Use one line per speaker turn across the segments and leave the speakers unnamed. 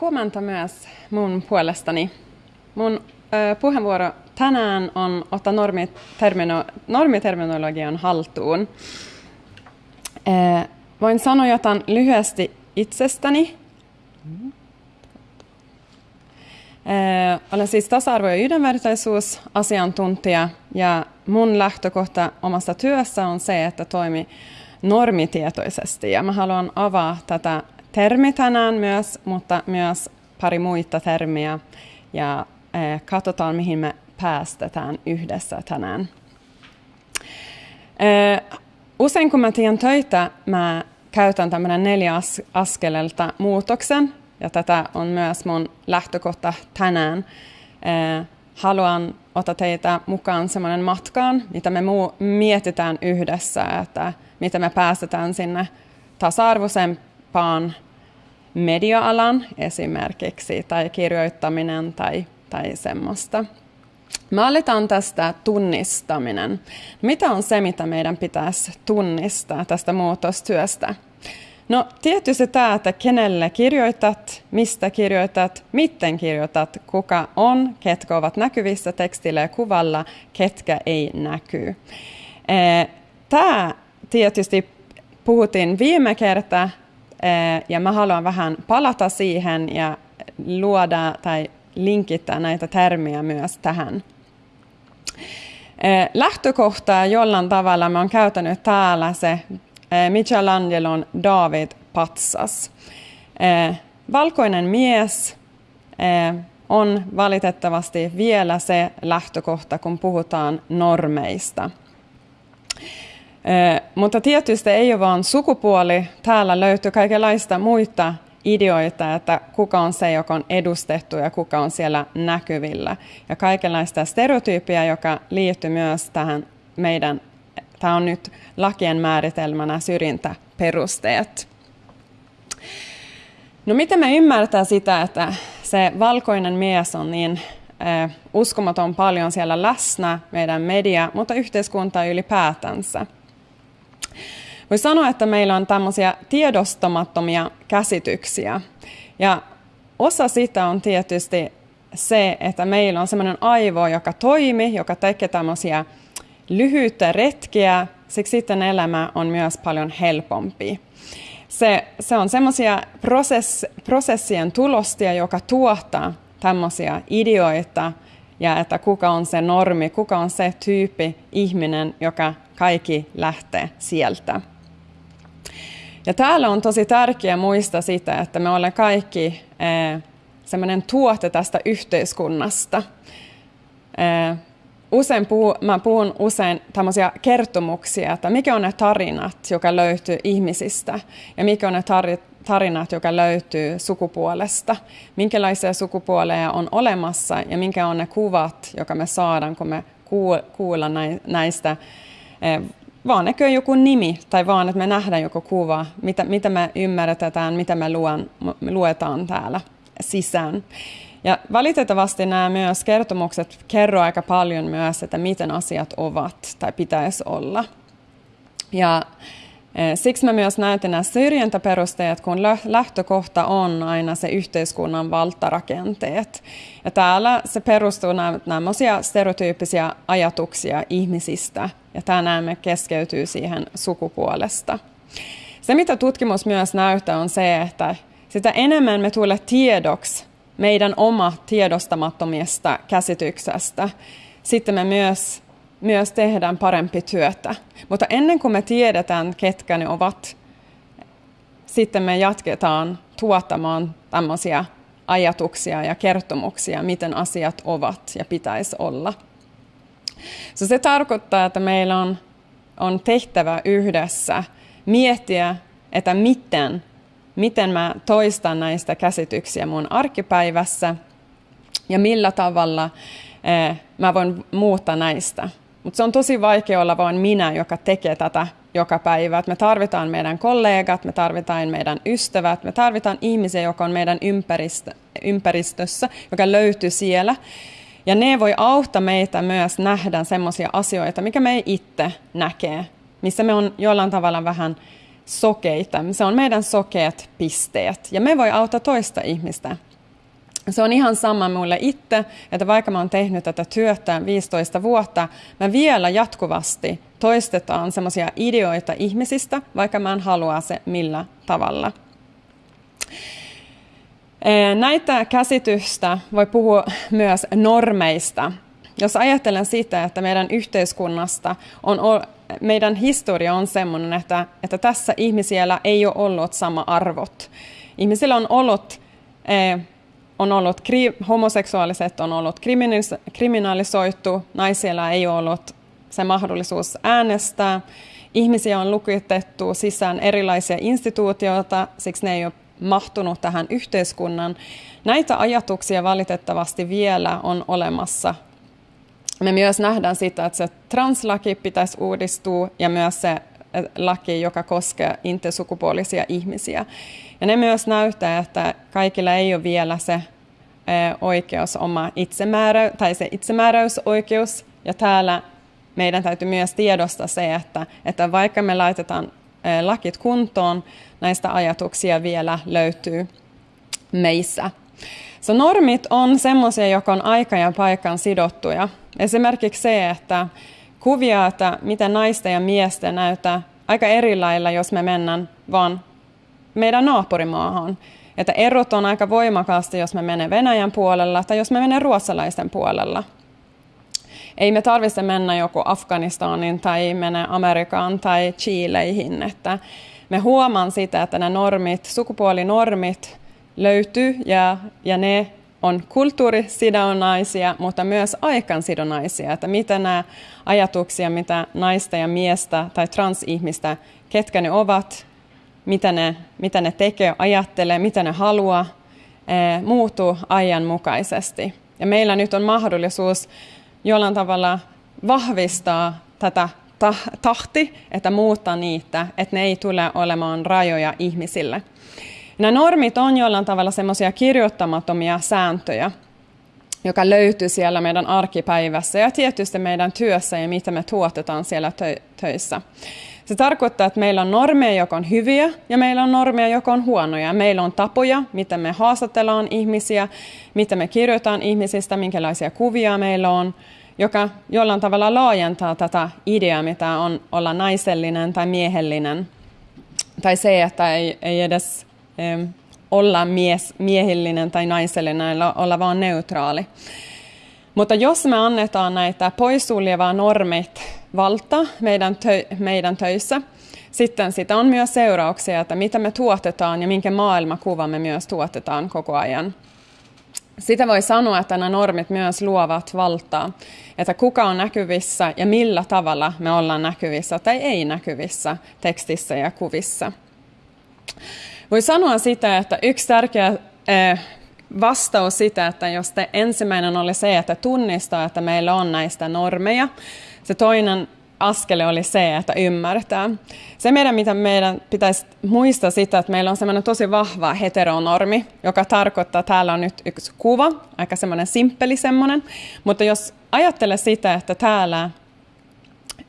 huomenta myös mun puolestani. Mun ö, puheenvuoro tänään on ottaa normitermino, normiterminologian haltuun. Ö, voin sanoa jotain lyhyesti itsestäni. Ö, olen siis tasa-arvo- ja yhdenvertaisuusasiantuntija ja mun lähtökohta omasta työssä on se, että toimi normitietoisesti ja mä haluan avaa tätä termi tänään myös, mutta myös pari muita termiä ja eh, katsotaan mihin me päästetään yhdessä tänään. Eh, usein kun mä teen töitä, mä käytän tämmöinen neljä askelelta muutoksen, ja tätä on myös mun lähtökohta tänään. Eh, haluan ottaa teitä mukaan semmoinen matkaan, mitä me mietitään yhdessä, että miten me päästetään sinne tasa-arvoisempaan media-alan esimerkiksi, tai kirjoittaminen tai, tai semmoista. Me aletaan tästä tunnistaminen. Mitä on se, mitä meidän pitäisi tunnistaa tästä muutostyöstä? No tietysti tämä, että kenelle kirjoitat, mistä kirjoitat, miten kirjoitat, kuka on, ketkä ovat näkyvissä tekstillä ja kuvalla, ketkä ei näky. Tämä tietysti puhuttiin viime kerta ja mä haluan vähän palata siihen ja luoda tai linkittää näitä termiä myös tähän. Lähtökohtaa jollain tavalla mä oon käytänyt täällä se Michelangelon David Patsas. Valkoinen mies on valitettavasti vielä se lähtökohta, kun puhutaan normeista – mutta tietysti ei ole vain sukupuoli. Täällä löytyy kaikenlaista muita ideoita, että kuka on se, joka on edustettu ja kuka on siellä näkyvillä. Ja kaikenlaista stereotyyppiä, joka liittyy myös tähän meidän, tämä on nyt lakien määritelmänä syrjintäperusteet. No miten me ymmärtää sitä, että se valkoinen mies on niin uskomaton paljon siellä läsnä, meidän media, mutta yhteiskunta ylipäätänsä. Voi sanoa, että meillä on tämmöisiä tiedostamattomia käsityksiä. Ja osa sitä on tietysti se, että meillä on semmoinen aivo, joka toimii, joka tekee tämmöisiä lyhyitä retkiä, siksi sitten elämä on myös paljon helpompi. Se, se on semmoisia prosess, prosessien tulostia, joka tuottaa tämmöisiä ideoita, ja että kuka on se normi, kuka on se tyyppi ihminen, joka kaikki lähtee sieltä. Ja täällä on tosi tärkeää muistaa sitä, että me olemme kaikki eh, semmoinen tuote tästä yhteiskunnasta. Eh, usein puhu, mä puhun usein tämmöisiä kertomuksia, että mikä on ne tarinat, joka löytyy ihmisistä, ja mikä on ne tarinat, joka löytyy sukupuolesta. Minkälaisia sukupuoleja on olemassa, ja minkä on ne kuvat, joka me saadaan, kun me kuulla näistä eh, vaan näkyy joku nimi tai vaan, että me nähdään joku kuva, mitä, mitä me ymmärretään, mitä me luon, luetaan täällä sisään. Ja valitettavasti nämä myös kertomukset kerroo aika paljon myös, että miten asiat ovat tai pitäisi olla. Ja Siksi mä myös näytin nämä syrjintäperusteet, kun lähtökohta on aina se yhteiskunnan valtarakenteet. Ja täällä se perustuu nämä stereotyyppisiä ajatuksia ihmisistä, ja tänään me keskeytyy siihen sukupuolesta. Se, mitä tutkimus myös näyttää, on se, että sitä enemmän me tulee tiedoksi meidän oma tiedostamattomista käsityksestä, sitten me myös, myös tehdään parempi työtä. Mutta ennen kuin me tiedetään, ketkä ne ovat, sitten me jatketaan tuottamaan tämmöisiä ajatuksia ja kertomuksia, miten asiat ovat ja pitäisi olla. So se tarkoittaa, että meillä on, on tehtävä yhdessä miettiä, että miten, miten mä toistan näistä käsityksiä mun arkipäivässä ja millä tavalla eh, mä voin muuttaa näistä. Mutta se on tosi vaikea olla vain minä, joka tekee tätä joka päivä. Me tarvitaan meidän kollegat, me tarvitaan meidän ystävät, me tarvitaan ihmisiä, joka on meidän ympäristö, ympäristössä, joka löytyy siellä. Ja ne voi auttaa meitä myös nähdä semmoisia asioita, mikä me ei itse näkee, missä me on jollain tavalla vähän sokeita. Se on meidän sokeat pisteet. Ja me voi auttaa toista ihmistä. Se on ihan sama mulle itse, että vaikka mä oon tehnyt tätä työtä 15 vuotta, mä vielä jatkuvasti toistetaan semmoisia ideoita ihmisistä, vaikka mä en halua se millä tavalla. Näitä käsitystä voi puhua myös normeista. Jos ajattelen sitä, että meidän yhteiskunnasta on, meidän historia on sellainen, että, että tässä ihmisillä ei ole ollut sama arvot. Ihmisillä on ollut, on ollut homoseksuaaliset on ollut kriminalisoitu, naisilla ei ollut se mahdollisuus äänestää. Ihmisiä on lukitettu sisään erilaisia instituutioita, siksi ne ei ole mahtunut tähän yhteiskunnan. Näitä ajatuksia valitettavasti vielä on olemassa. Me myös nähdään sitä, että se translaki pitäisi uudistua ja myös se laki, joka koskee intersukupuolisia ihmisiä. Ja ne myös näyttää, että kaikilla ei ole vielä se oikeus oma itsemäärä, tai se itsemääräysoikeus. Ja täällä meidän täytyy myös tiedostaa se, että, että vaikka me laitetaan lakit kuntoon, näistä ajatuksia vielä löytyy meissä. So normit on semmoisia, jotka on aika ja paikan sidottuja. Esimerkiksi se, että kuvia, että miten naisten ja miesten näyttää aika eri lailla, jos me mennään vaan meidän naapurimaahan. Että erot on aika voimakkaasti, jos me menee Venäjän puolella tai jos me menee ruotsalaisten puolella. Ei me tarvitse mennä joku Afganistanin tai mennä Amerikaan tai Chileihin, että me huomaan sitä, että nämä normit, sukupuolinormit löytyy ja, ja ne on kulttuurisidonnaisia, mutta myös aikansidonnaisia, että miten nämä ajatuksia, mitä naista ja miestä tai transihmistä, ketkä ne ovat, mitä ne, mitä ne tekee, ajattelee, mitä ne haluaa, ee, muuttuu ajanmukaisesti. Ja meillä nyt on mahdollisuus jollain tavalla vahvistaa tätä tahti, että muuttaa niitä, että ne ei tule olemaan rajoja ihmisille. Nämä normit on jollain tavalla semmoisia kirjoittamattomia sääntöjä, joka löytyy siellä meidän arkipäivässä ja tietysti meidän työssä ja mitä me tuotetaan siellä töissä. Se tarkoittaa, että meillä on normeja, jotka on hyviä ja meillä on normeja, jotka on huonoja. Meillä on tapoja, miten me haastatellaan ihmisiä, miten me kirjoitetaan ihmisistä, minkälaisia kuvia meillä on joka jollain tavalla laajentaa tätä ideaa, mitä on olla naisellinen tai miehellinen. Tai se, että ei, ei edes olla mies, miehellinen tai naisellinen, olla vaan neutraali. Mutta jos me annetaan näitä poissuljevaa normit valta meidän, tö, meidän töissä, sitten sitä on myös seurauksia, että mitä me tuotetaan ja minkä maailmakuva me myös tuotetaan koko ajan. Sitä voi sanoa, että nämä normit myös luovat valtaa, että kuka on näkyvissä ja millä tavalla me ollaan näkyvissä tai ei näkyvissä tekstissä ja kuvissa. Voi sanoa sitä, että yksi tärkeä eh, vastaus sitä, että jos te ensimmäinen oli se, että tunnistaa, että meillä on näistä normeja, se toinen askele oli se, että ymmärtää. Se meidän, mitä meidän pitäisi muistaa sitä, että meillä on semmoinen tosi vahva heteronormi, joka tarkoittaa, että täällä on nyt yksi kuva, aika semmoinen simppeli semmoinen, mutta jos ajattelee sitä, että täällä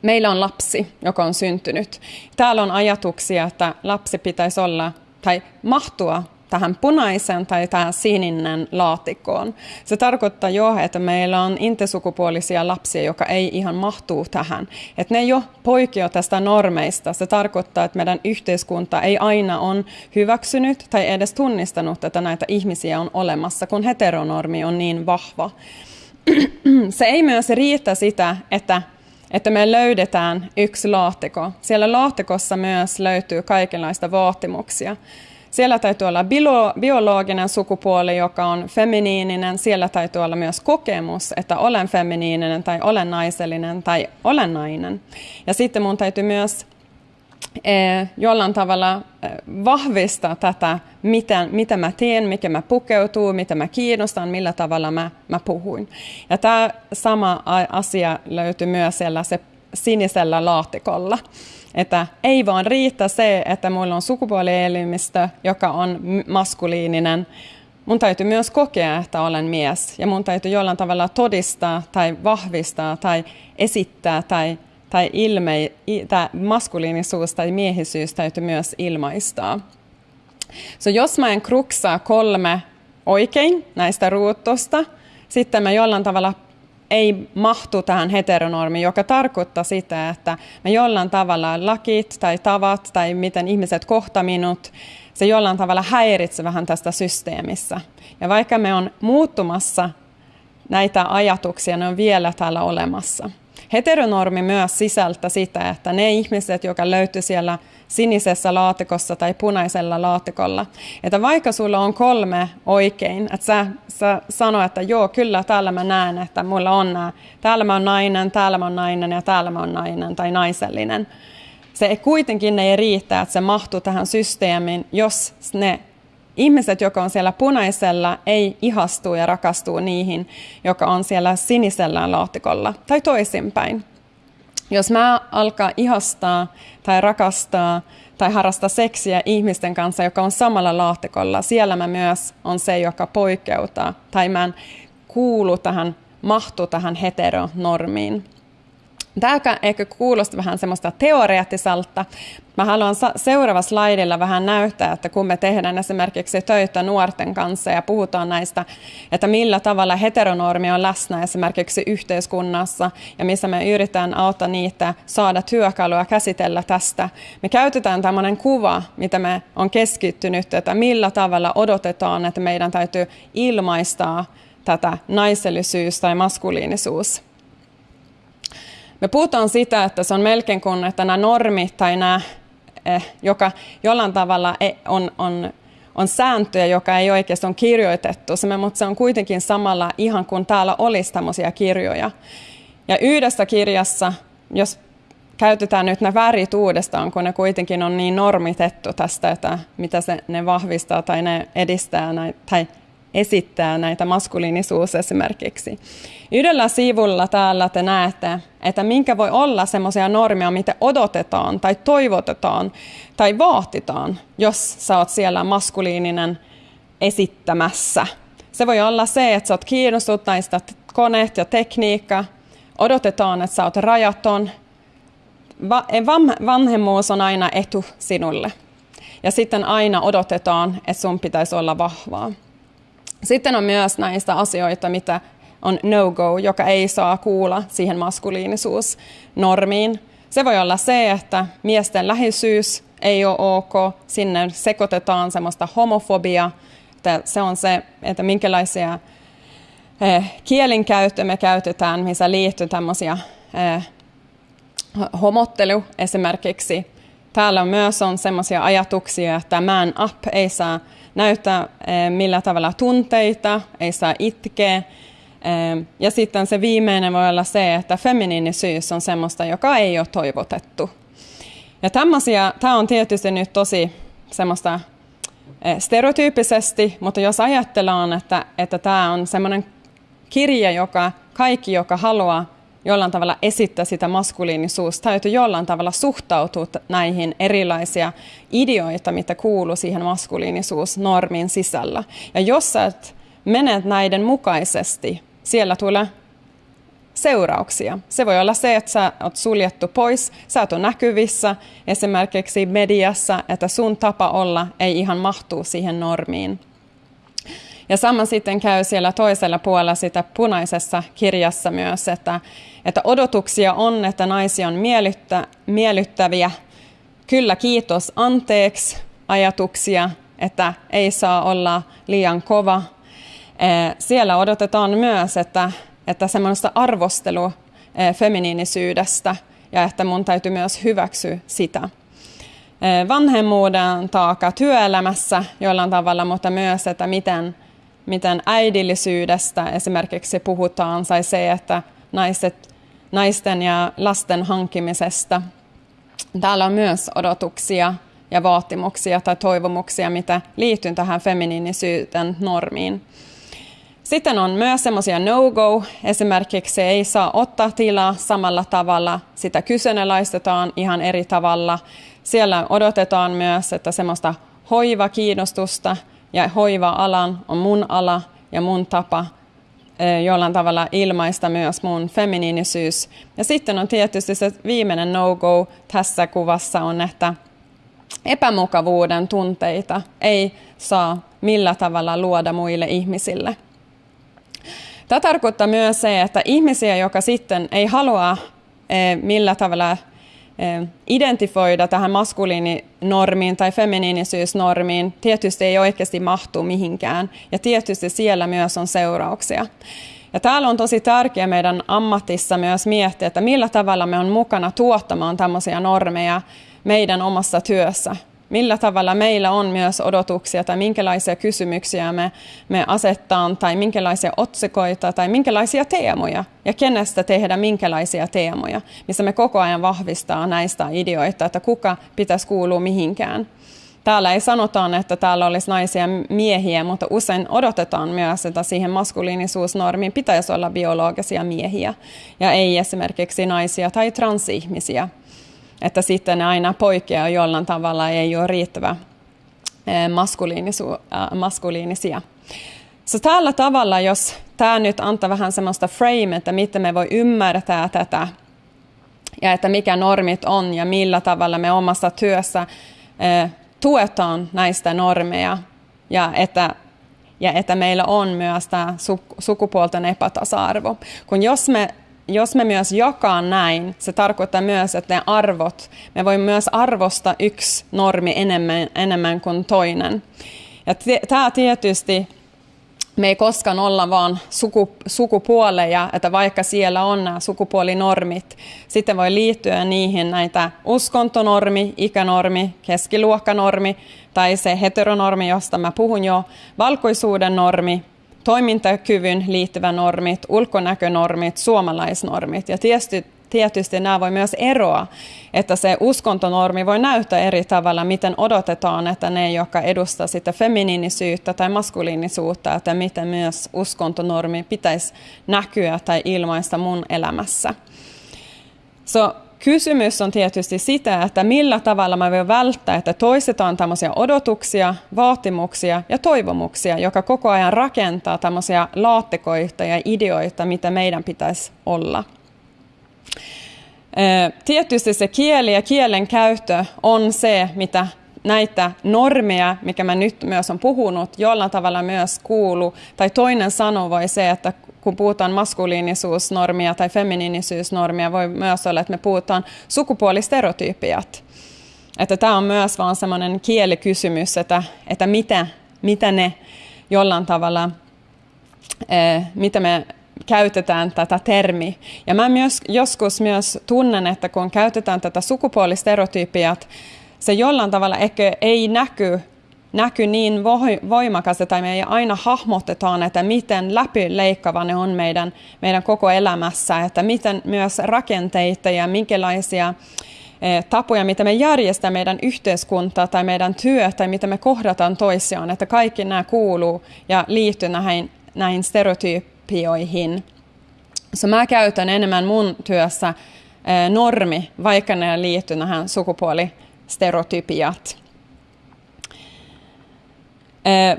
meillä on lapsi, joka on syntynyt. Täällä on ajatuksia, että lapsi pitäisi olla tai mahtua tähän punaisen tai tähän sininen laatikkoon. Se tarkoittaa jo, että meillä on intersukupuolisia lapsia, joka ei ihan mahtuu tähän. Että ne jo poikio tästä normeista. Se tarkoittaa, että meidän yhteiskunta ei aina on hyväksynyt tai edes tunnistanut, että näitä ihmisiä on olemassa, kun heteronormi on niin vahva. Se ei myös riitä sitä, että että me löydetään yksi laatikko. Siellä laatikossa myös löytyy kaikenlaista vaatimuksia. Siellä täytyy olla bio, biologinen sukupuoli, joka on feminiininen. Siellä täytyy olla myös kokemus, että olen feminiininen tai olen naisellinen tai olen nainen. Ja sitten mun täytyy myös jollain tavalla eh, vahvistaa tätä, miten, mitä mä teen, mikä mä pukeutuu, mitä mä kiinnostan, millä tavalla mä, mä puhuin. Ja tämä sama asia löytyy myös siellä se sinisellä laatikolla. Että ei vaan riitä se, että mulla on sukupuolielimistö, joka on maskuliininen. Mun täytyy myös kokea, että olen mies. Ja mun täytyy jollain tavalla todistaa tai vahvistaa tai esittää tai tai ilme, tämä maskuliinisuus tai miehisyys täytyy myös ilmaistaa. So jos mä en kruksaa kolme oikein näistä ruutosta, sitten mä jollain tavalla ei mahtu tähän heteronormiin, joka tarkoittaa sitä, että me jollain tavalla lakit tai tavat tai miten ihmiset kohta minut, se jollain tavalla häiritsee vähän tästä systeemissä. Ja vaikka me on muuttumassa näitä ajatuksia, ne on vielä täällä olemassa. Heteronormi myös sisältää sitä, että ne ihmiset, jotka löytyy siellä sinisessä laatikossa tai punaisella laatikolla, että vaikka sulla on kolme oikein, että sä, sä sano, että joo, kyllä täällä mä näen, että mulla on nämä, täällä mä on nainen, täällä mä on nainen ja täällä mä on nainen tai naisellinen. Se ei kuitenkin ei riitä, että se mahtuu tähän systeemiin, jos ne ihmiset, jotka on siellä punaisella, ei ihastu ja rakastuu niihin, joka on siellä sinisellä laatikolla, tai toisinpäin. Jos mä alkaa ihastaa tai rakastaa tai harrastaa seksiä ihmisten kanssa, joka on samalla laatikolla, siellä mä myös on se, joka poikkeutaa, tai mä en kuulu tähän, mahtu tähän heteronormiin. Tämä ehkä kuulostaa vähän semmoista teoreettisalta. Mä haluan seuraava slaidilla vähän näyttää, että kun me tehdään esimerkiksi töitä nuorten kanssa ja puhutaan näistä, että millä tavalla heteronormi on läsnä esimerkiksi yhteiskunnassa ja missä me yritetään auttaa niitä saada työkaluja käsitellä tästä. Me käytetään tämmöinen kuva, mitä me on keskittynyt, että millä tavalla odotetaan, että meidän täytyy ilmaistaa tätä naisellisyys tai maskuliinisuus. Me puhutaan sitä, että se on melkein kuin, että nämä normit tai nämä, eh, joka jollain tavalla on, on, on sääntöjä, joka ei oikeasti ole kirjoitettu, mutta se on kuitenkin samalla ihan kuin täällä olisi tämmöisiä kirjoja. Ja yhdessä kirjassa, jos käytetään nyt ne värit uudestaan, kun ne kuitenkin on niin normitettu tästä, että mitä se, ne vahvistaa tai ne edistää tai esittää näitä maskuliinisuus esimerkiksi. Yhdellä sivulla täällä te näette, että minkä voi olla semmoisia normeja, mitä odotetaan tai toivotetaan tai vaatitaan, jos sä oot siellä maskuliininen esittämässä. Se voi olla se, että sä oot kiinnostunut näistä koneet ja tekniikka, odotetaan, että sä oot rajaton, vanhemmuus on aina etu sinulle. Ja sitten aina odotetaan, että sun pitäisi olla vahvaa. Sitten on myös näistä asioita, mitä on no-go, joka ei saa kuulla siihen maskuliinisuusnormiin. Se voi olla se, että miesten läheisyys ei ole ok, sinne sekoitetaan semmoista homofobia, että se on se, että minkälaisia eh, kielinkäyttöä me käytetään, missä liittyy tämmöisiä eh, homottelu esimerkiksi. Täällä myös on semmoisia ajatuksia, että man up ei saa näyttää eh, millä tavalla tunteita, ei saa itkeä. Eh, ja sitten se viimeinen voi olla se, että feminiinisyys on semmoista, joka ei ole toivotettu. Ja tämmöisiä, tämä on tietysti nyt tosi semmoista eh, stereotyyppisesti, mutta jos ajatellaan, että, että tämä on semmoinen kirja, joka kaikki, joka haluaa jollain tavalla esittää sitä maskuliinisuutta, täytyy jollain tavalla suhtautua näihin erilaisia ideoita, mitä kuuluu siihen maskuliinisuusnormin sisällä. Ja jos sä et menet näiden mukaisesti, siellä tulee seurauksia. Se voi olla se, että sä oot suljettu pois, sä oot näkyvissä esimerkiksi mediassa, että sun tapa olla ei ihan mahtuu siihen normiin. Ja sama sitten käy siellä toisella puolella sitä punaisessa kirjassa myös, että, että odotuksia on, että naisia on miellyttä, miellyttäviä. Kyllä, kiitos, anteeksi ajatuksia, että ei saa olla liian kova. Eh, siellä odotetaan myös, että, että semmoista arvostelu eh, feminiinisyydestä ja että mun täytyy myös hyväksyä sitä eh, vanhemmuuden taaka työelämässä jollain tavalla, mutta myös, että miten miten äidillisyydestä esimerkiksi puhutaan, tai se, että naiset, naisten ja lasten hankkimisesta. Täällä on myös odotuksia ja vaatimuksia tai toivomuksia, mitä liittyy tähän feminiinisyyden normiin. Sitten on myös semmoisia no-go, esimerkiksi ei saa ottaa tilaa samalla tavalla, sitä kyseenalaistetaan ihan eri tavalla. Siellä odotetaan myös, että semmoista hoivakiinnostusta ja hoiva-alan on mun ala ja mun tapa jollain tavalla ilmaista myös mun feminiinisyys. Ja sitten on tietysti se viimeinen no-go tässä kuvassa on, että epämukavuuden tunteita ei saa millä tavalla luoda muille ihmisille. Tämä tarkoittaa myös se, että ihmisiä, joka sitten ei halua millä tavalla identifoida tähän maskuliininormiin tai feminiinisyysnormiin, tietysti ei oikeasti mahtu mihinkään. Ja tietysti siellä myös on seurauksia. Ja täällä on tosi tärkeää meidän ammatissa myös miettiä, että millä tavalla me on mukana tuottamaan tämmöisiä normeja meidän omassa työssä millä tavalla meillä on myös odotuksia tai minkälaisia kysymyksiä me, me asettaan tai minkälaisia otsikoita tai minkälaisia teemoja ja kenestä tehdä minkälaisia teemoja, missä me koko ajan vahvistaa näistä ideoita, että kuka pitäisi kuulua mihinkään. Täällä ei sanotaan, että täällä olisi naisia ja miehiä, mutta usein odotetaan myös, että siihen maskuliinisuusnormiin pitäisi olla biologisia miehiä ja ei esimerkiksi naisia tai transihmisiä että sitten aina poikia jollain tavalla ei ole riittävä eh, maskuliinisia. So, tällä tavalla, jos tämä nyt antaa vähän semmoista frame, että miten me voi ymmärtää tätä ja että mikä normit on ja millä tavalla me omassa työssä eh, tuetaan näistä normeja ja että, ja että meillä on myös tämä sukupuolten epätasa-arvo. Kun jos me jos me myös jakaa näin, se tarkoittaa myös, että ne arvot, me voimme myös arvosta yksi normi enemmän, enemmän kuin toinen. Ja tämä tietysti me ei koskaan olla vaan suku, sukupuoleja, että vaikka siellä on nämä sukupuolinormit, sitten voi liittyä niihin näitä uskontonormi, ikänormi, keskiluokkanormi tai se heteronormi, josta mä puhun jo, valkoisuuden normi, toimintakyvyn liittyvät normit, ulkonäkönormit, suomalaisnormit. Ja tietysti, tietysti nämä voi myös eroa, että se uskontonormi voi näyttää eri tavalla, miten odotetaan, että ne, jotka edustaa sitä feminiinisyyttä tai maskuliinisuutta, että miten myös uskontonormi pitäisi näkyä tai ilmaista mun elämässä. So, Kysymys on tietysti sitä, että millä tavalla mä voin välttää, että toistetaan tämmöisiä odotuksia, vaatimuksia ja toivomuksia, joka koko ajan rakentaa tämmöisiä laattikoita ja ideoita, mitä meidän pitäisi olla. Tietysti se kieli ja kielen käyttö on se, mitä näitä normeja, mikä mä nyt myös on puhunut, jollain tavalla myös kuulu. Tai toinen sano voi se, että kun puhutaan maskuliinisuusnormia tai feminiinisyysnormia, voi myös olla, että me puhutaan sukupuolistereotypiat. Että tämä on myös vaan semmoinen kielikysymys, että, että mitä, mitä ne jollain tavalla, eh, mitä me käytetään tätä termiä. Ja mä myös joskus myös tunnen, että kun käytetään tätä sukupuolistereotypiat, se jollain tavalla ehkä ei näky näky niin voimakasta, tai me ei aina hahmotetaan, että miten läpileikkava ne on meidän, meidän koko elämässä, että miten myös rakenteita ja minkälaisia eh, tapoja, mitä me järjestää meidän yhteiskuntaa tai meidän työ tai mitä me kohdataan toisiaan, että kaikki nämä kuuluu ja liittyy näihin, näihin stereotypioihin. So mä käytän enemmän mun työssä eh, normi, vaikka ne liittyy näihin sukupuolistereotypiat.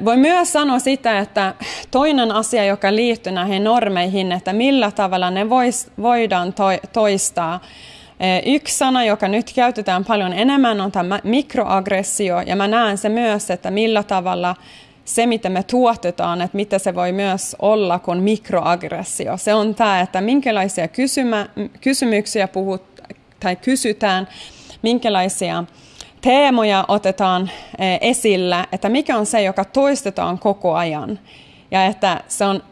Voi myös sanoa sitä, että toinen asia, joka liittyy näihin normeihin, että millä tavalla ne vois, voidaan toistaa. Yksi sana, joka nyt käytetään paljon enemmän, on tämä mikroaggressio, ja mä näen se myös, että millä tavalla se, mitä me tuotetaan, että mitä se voi myös olla kuin mikroaggressio. Se on tämä, että minkälaisia kysymä, kysymyksiä puhut, tai kysytään, minkälaisia teemoja otetaan eh, esillä, että mikä on se, joka toistetaan koko ajan. Ja että se on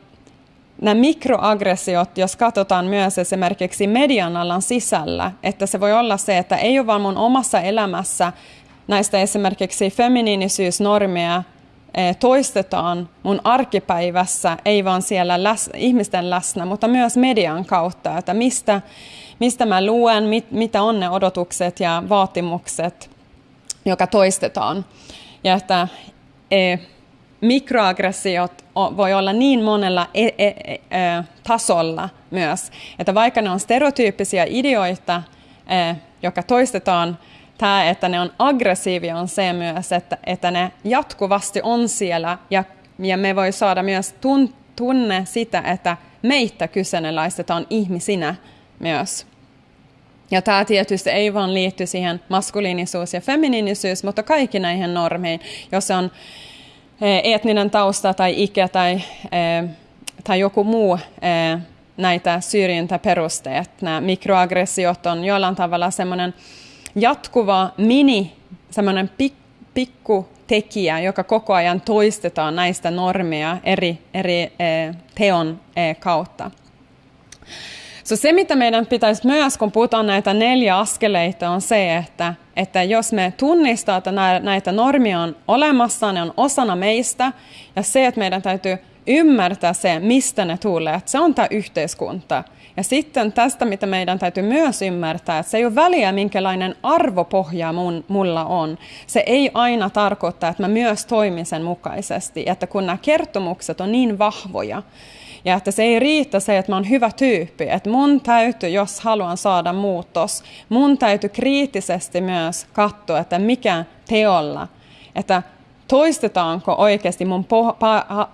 nämä mikroaggressiot, jos katsotaan myös esimerkiksi median alan sisällä, että se voi olla se, että ei ole vain mun omassa elämässä näistä esimerkiksi feminiinisyysnormeja eh, toistetaan mun arkipäivässä, ei vaan siellä läs, ihmisten läsnä, mutta myös median kautta, että mistä, mistä mä luen, mit, mitä on ne odotukset ja vaatimukset joka toistetaan. Ja että e, mikroaggressiot voi olla niin monella e, e, e, e, tasolla myös, että vaikka ne on stereotyyppisiä ideoita, e, joka toistetaan, tämä, että ne on aggressiivia, on se myös, että, että ne jatkuvasti on siellä ja, ja me voi saada myös tun, tunne sitä, että meitä kyseenalaistetaan ihmisinä myös. Ja tämä tietysti ei vaan liitty siihen maskuliinisuus ja feminiinisyys, mutta kaikki näihin normeihin, jos on e, etninen tausta tai ikä tai, e, tai joku muu e, näitä syrjintäperusteet. Nämä mikroaggressiot on jollain tavalla semmoinen jatkuva mini, semmoinen pik, pikku tekijä, joka koko ajan toistetaan näistä normeja eri, eri teon kautta. So se, mitä meidän pitäisi myös, kun puhutaan näitä neljä askeleita, on se, että, että jos me tunnistaa, että näitä normia on olemassa, ne on osana meistä, ja se, että meidän täytyy ymmärtää se, mistä ne tulee, että se on tämä yhteiskunta. Ja sitten tästä, mitä meidän täytyy myös ymmärtää, että se ei ole väliä, minkälainen arvopohja mun, mulla on. Se ei aina tarkoita, että mä myös toimin sen mukaisesti. Että kun nämä kertomukset on niin vahvoja, ja että se ei riitä se, että mä oon hyvä tyyppi, että mun täytyy, jos haluan saada muutos, mun täytyy kriittisesti myös katsoa, että mikä teolla, että toistetaanko oikeasti mun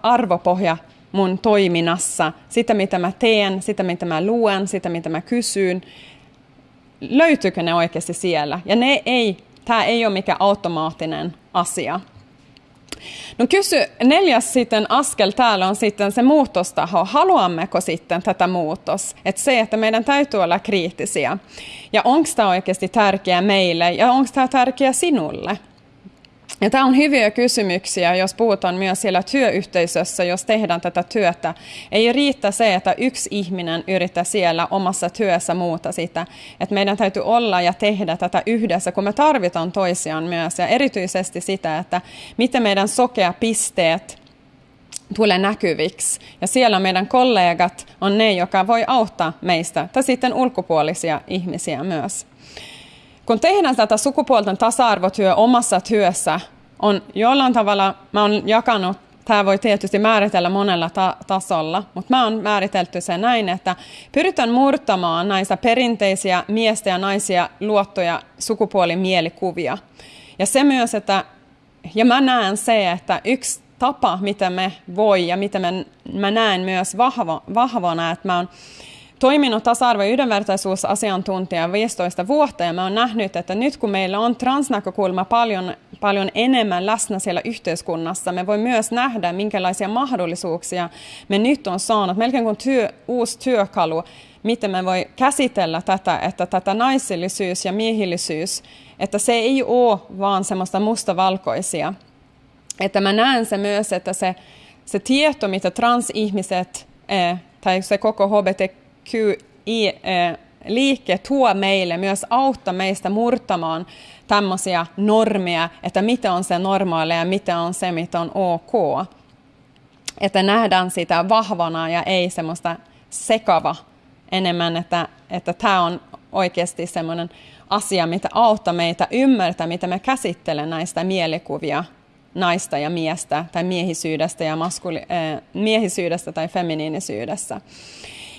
arvopohja mun toiminnassa, sitä mitä mä teen, sitä mitä mä luen, sitä mitä mä kysyn, löytyykö ne oikeasti siellä. Ja ne ei, tämä ei ole mikään automaattinen asia. No kysy, neljäs sitten askel täällä on sitten se muutostaho. Haluammeko sitten tätä muutos? Että se, että meidän täytyy olla kriittisiä. Ja onko tämä oikeasti tärkeä meille ja onko tämä tärkeä sinulle? Ja tämä on hyviä kysymyksiä, jos puhutaan myös siellä työyhteisössä, jos tehdään tätä työtä. Ei riitä se, että yksi ihminen yrittää siellä omassa työssä muuta sitä. Että meidän täytyy olla ja tehdä tätä yhdessä, kun me tarvitaan toisiaan myös. Ja erityisesti sitä, että miten meidän sokea pisteet tulee näkyviksi. Ja siellä meidän kollegat on ne, joka voi auttaa meistä, tai sitten ulkopuolisia ihmisiä myös kun tehdään tätä sukupuolten tasa-arvotyö omassa työssä, on jollain tavalla, mä oon jakanut, tämä voi tietysti määritellä monella ta- tasolla, mutta mä oon määritelty se näin, että pyritään murtamaan näistä perinteisiä miestä ja naisia luottoja sukupuolimielikuvia. Ja se myös, että, ja mä näen se, että yksi tapa, mitä me voi ja mitä mä, mä näen myös vahvo, vahvana, että mä oon toiminut tasa-arvo- ja yhdenvertaisuusasiantuntija 15 vuotta ja mä oon nähnyt, että nyt kun meillä on transnäkökulma paljon, paljon enemmän läsnä siellä yhteiskunnassa, me voi myös nähdä, minkälaisia mahdollisuuksia me nyt on saanut, melkein kuin työ, uusi työkalu, miten me voi käsitellä tätä, että tätä naisillisyys ja miehillisyys, että se ei ole vaan semmoista mustavalkoisia. Että mä näen se myös, että se, se tieto, mitä transihmiset eh, tai se koko HBTQ QI-liike tuo meille, myös auttaa meistä murtamaan tämmöisiä normeja, että mitä on se normaalia ja mitä on se, mitä on ok. Että nähdään sitä vahvana ja ei semmoista sekava enemmän, että, että tämä on oikeasti semmoinen asia, mitä auttaa meitä ymmärtää, mitä me käsittelemme näistä mielikuvia naista ja miestä tai miehisyydestä, ja maskuli, äh, miehisyydestä tai feminiinisyydessä.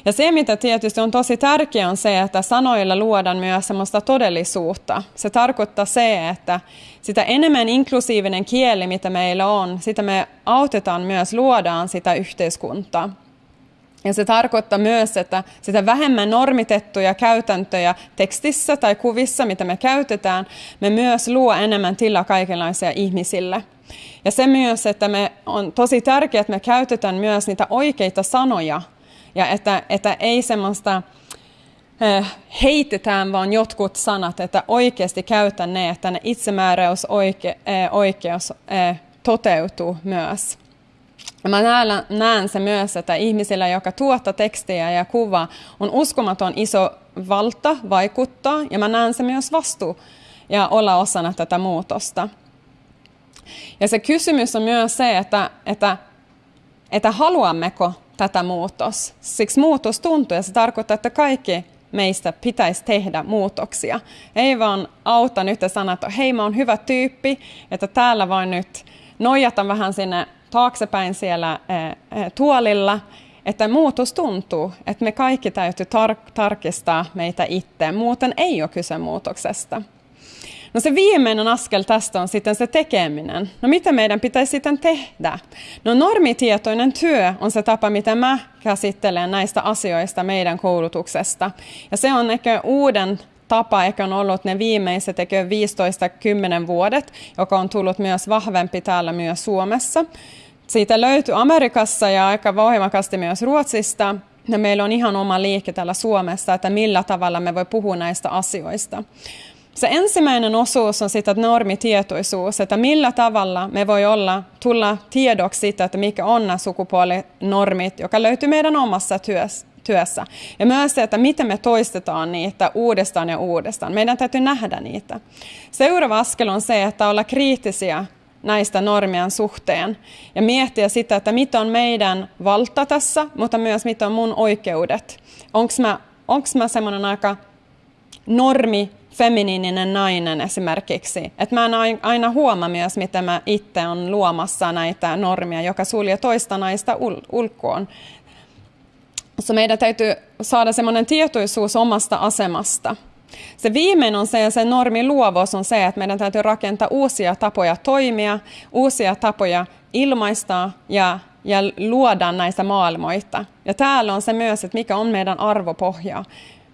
Ja se, mitä tietysti on tosi tärkeää, on se, että sanoilla luodaan myös sellaista todellisuutta. Se tarkoittaa se, että sitä enemmän inklusiivinen kieli, mitä meillä on, sitä me autetaan myös, luodaan sitä yhteiskuntaa. Ja se tarkoittaa myös, että sitä vähemmän normitettuja käytäntöjä tekstissä tai kuvissa, mitä me käytetään, me myös luo enemmän tilaa kaikenlaisia ihmisille. Ja se myös, että me on tosi tärkeää, että me käytetään myös niitä oikeita sanoja ja että, että ei semmoista heitetään vaan jotkut sanat, että oikeasti käytä ne, että ne itsemääräys oike, oikeus äh, toteutuu myös. Mä näen, se myös, että ihmisillä, joka tuottaa tekstejä ja kuvaa, on uskomaton iso valta vaikuttaa, ja mä näen se myös vastuu ja olla osana tätä muutosta. Ja se kysymys on myös se, että, että, että haluammeko tätä muutos. Siksi muutos tuntuu ja se tarkoittaa, että kaikki meistä pitäisi tehdä muutoksia. Ei vaan auta nyt ja sanoa, että hei mä oon hyvä tyyppi, että täällä vain nyt nojata vähän sinne taaksepäin siellä tuolilla, että muutos tuntuu, että me kaikki täytyy tar- tarkistaa meitä itse, muuten ei ole kyse muutoksesta. No se viimeinen askel tästä on sitten se tekeminen. No mitä meidän pitäisi sitten tehdä? No normitietoinen työ on se tapa, miten mä käsittelen näistä asioista meidän koulutuksesta. Ja se on ehkä uuden tapa ehkä on ollut ne viimeiset ehkä 15-10 vuodet, joka on tullut myös vahvempi täällä myös Suomessa. Siitä löytyy Amerikassa ja aika voimakkaasti myös Ruotsista. Ja meillä on ihan oma liike täällä Suomessa, että millä tavalla me voi puhua näistä asioista. Se ensimmäinen osuus on sitä normitietoisuus, että millä tavalla me voi olla, tulla tiedoksi siitä, että mikä on nämä sukupuolinormit, joka löytyy meidän omassa työssä työssä. Ja myös se, että miten me toistetaan niitä uudestaan ja uudestaan. Meidän täytyy nähdä niitä. Seuraava askel on se, että olla kriittisiä näistä normien suhteen ja miettiä sitä, että mitä on meidän valta tässä, mutta myös mitä on mun oikeudet. Onko mä, mä semmoinen aika normi, feminiininen nainen esimerkiksi. Että mä en aina huomaa myös, miten mä itse on luomassa näitä normia, joka sulje toista naista ul- ulkoon. So meidän täytyy saada semmoinen tietoisuus omasta asemasta. Se viimeinen on se, ja se normi luovuus on se, että meidän täytyy rakentaa uusia tapoja toimia, uusia tapoja ilmaista ja, ja luoda näistä maailmoita. Ja täällä on se myös, että mikä on meidän arvopohja,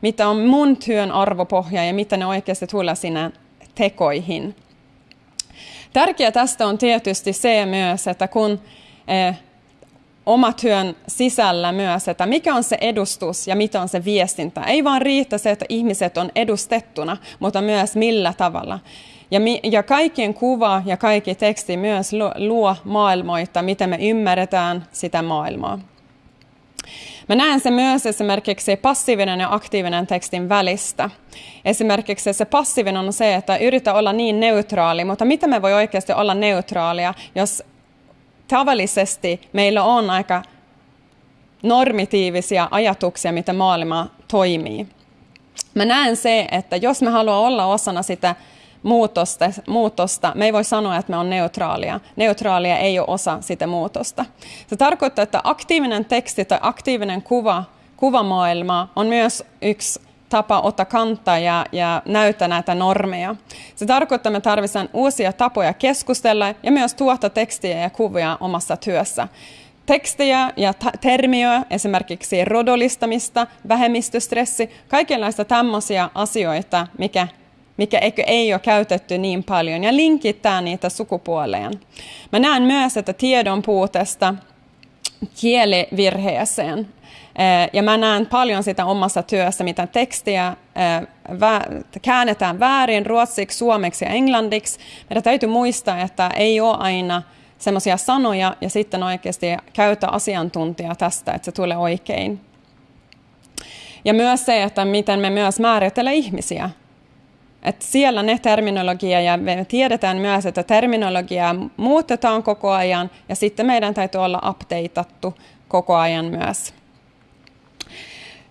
mitä on mun työn arvopohja ja mitä ne oikeasti tulee sinne tekoihin. Tärkeää tästä on tietysti se myös, että kun eh, oma työn sisällä myös, että mikä on se edustus ja mitä on se viestintä. Ei vaan riitä se, että ihmiset on edustettuna, mutta myös millä tavalla. Ja, mi- ja kaikkien kuva ja kaikki teksti myös luo, luo maailmoita, miten me ymmärretään sitä maailmaa. Mä näen se myös esimerkiksi passiivinen ja aktiivinen tekstin välistä. Esimerkiksi se passiivinen on se, että yritä olla niin neutraali, mutta mitä me voi oikeasti olla neutraalia, jos tavallisesti meillä on aika normitiivisia ajatuksia, miten maailma toimii. Mä näen se, että jos me haluamme olla osana sitä muutosta, muutosta, me ei voi sanoa, että me on neutraalia. Neutraalia ei ole osa sitä muutosta. Se tarkoittaa, että aktiivinen teksti tai aktiivinen kuva, kuvamaailma on myös yksi tapa ottaa kantaa ja, ja näyttää näitä normeja. Se tarkoittaa, että me tarvitsemme uusia tapoja keskustella ja myös tuottaa tekstiä ja kuvia omassa työssä. Tekstejä ja termiä, esimerkiksi rodollistamista, vähemmistöstressi, kaikenlaista tämmöisiä asioita, mikä mikä ei ole käytetty niin paljon, ja linkittää niitä sukupuoleen. Mä näen myös, että tiedon puutesta kielivirheeseen ja mä näen paljon sitä omassa työssä, mitä tekstiä käännetään väärin ruotsiksi, suomeksi ja englanniksi. Meidän täytyy muistaa, että ei ole aina semmoisia sanoja ja sitten oikeasti käytä asiantuntija tästä, että se tulee oikein. Ja myös se, että miten me myös määrittelemme ihmisiä. Että siellä ne terminologia ja me tiedetään myös, että terminologiaa muutetaan koko ajan ja sitten meidän täytyy olla updateattu koko ajan myös.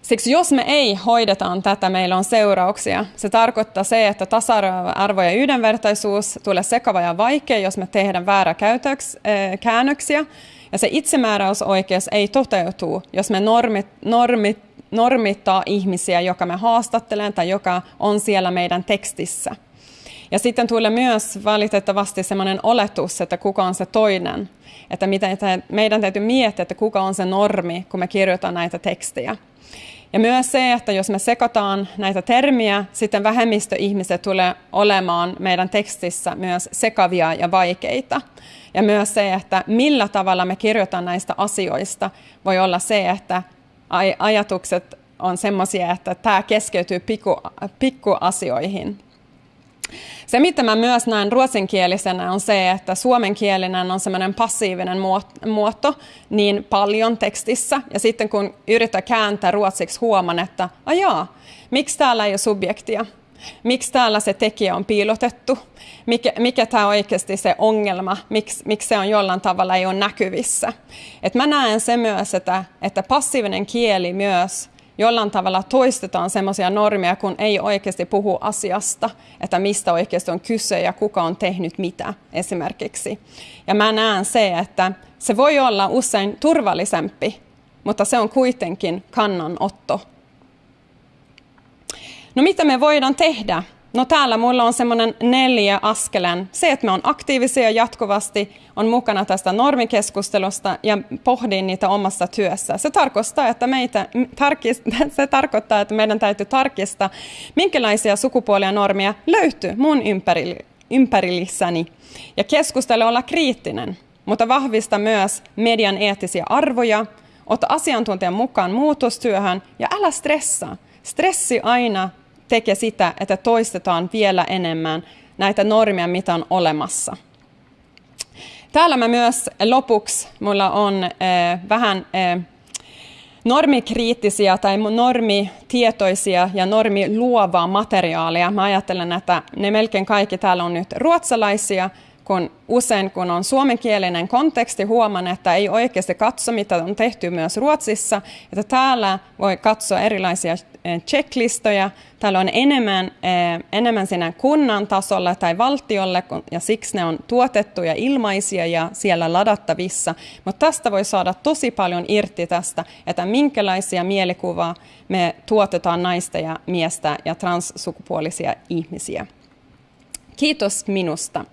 Siksi jos me ei hoidetaan tätä, meillä on seurauksia. Se tarkoittaa se, että tasa-arvo ja yhdenvertaisuus tulee sekava ja vaikea, jos me tehdään väärä käytöks, äh, käännöksiä. Ja se itsemääräysoikeus ei toteutu, jos me normit, normit, normittaa ihmisiä, joka me haastattelen tai joka on siellä meidän tekstissä. Ja sitten tulee myös valitettavasti sellainen oletus, että kuka on se toinen. Että meidän täytyy miettiä, että kuka on se normi, kun me kirjoitamme näitä tekstejä. Ja myös se, että jos me sekoitaan näitä termiä, sitten vähemmistöihmiset tulee olemaan meidän tekstissä myös sekavia ja vaikeita. Ja myös se, että millä tavalla me kirjoitamme näistä asioista, voi olla se, että ajatukset on sellaisia, että tämä keskeytyy pikku, pikkuasioihin. Se, mitä mä myös näen ruotsinkielisenä, on se, että suomenkielinen on semmoinen passiivinen muoto niin paljon tekstissä. Ja sitten kun yritän kääntää ruotsiksi, huomaan, että ajaa, miksi täällä ei ole subjektia? Miksi täällä se tekijä on piilotettu? Mikä, mikä tämä oikeasti se ongelma? Miksi, miksi se on jollain tavalla ei ole näkyvissä? Et mä näen se myös, että, että passiivinen kieli myös jollain tavalla toistetaan semmoisia normeja, kun ei oikeasti puhu asiasta, että mistä oikeasti on kyse ja kuka on tehnyt mitä esimerkiksi. Ja mä näen se, että se voi olla usein turvallisempi, mutta se on kuitenkin kannanotto. No mitä me voidaan tehdä No täällä mulla on semmoinen neljä askelen. Se, että me on aktiivisia jatkuvasti, on mukana tästä normikeskustelusta ja pohdin niitä omassa työssä. Se tarkoittaa, että, meitä, se tarkoittaa, että meidän täytyy tarkistaa, minkälaisia sukupuolia normeja löytyy mun ympärillissäni. Ja keskustelu olla kriittinen, mutta vahvista myös median eettisiä arvoja, ota asiantuntijan mukaan muutostyöhön ja älä stressaa. Stressi aina tekee sitä, että toistetaan vielä enemmän näitä normeja, mitä on olemassa. Täällä mä myös lopuksi, mulla on äh, vähän äh, normikriittisiä tai normitietoisia ja normiluovaa materiaalia. Mä ajattelen, että ne melkein kaikki täällä on nyt ruotsalaisia, kun usein kun on suomenkielinen konteksti, huomaan, että ei oikeasti katso, mitä on tehty myös Ruotsissa, että täällä voi katsoa erilaisia eh, checklistoja, täällä on enemmän, eh, enemmän siinä kunnan tasolla tai valtiolle, ja siksi ne on tuotettu ja ilmaisia ja siellä ladattavissa, mutta tästä voi saada tosi paljon irti tästä, että minkälaisia mielikuvaa me tuotetaan naista ja miestä ja transsukupuolisia ihmisiä. Kiitos minusta.